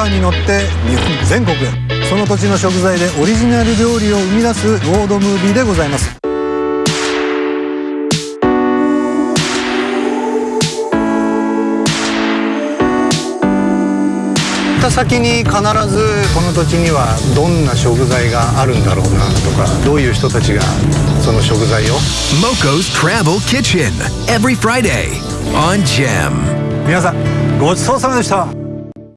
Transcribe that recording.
カーに乗って日本全国へ。その土地の食材でオリジナル料理を生み出すロードムービーでございます。行った先に必ずこの土地にはどんな食材があるんだろうなとかどういう人たちがその食材を？MOCO's Travel Kitchen every Friday on Gem. 皆さんごちそうさまでした。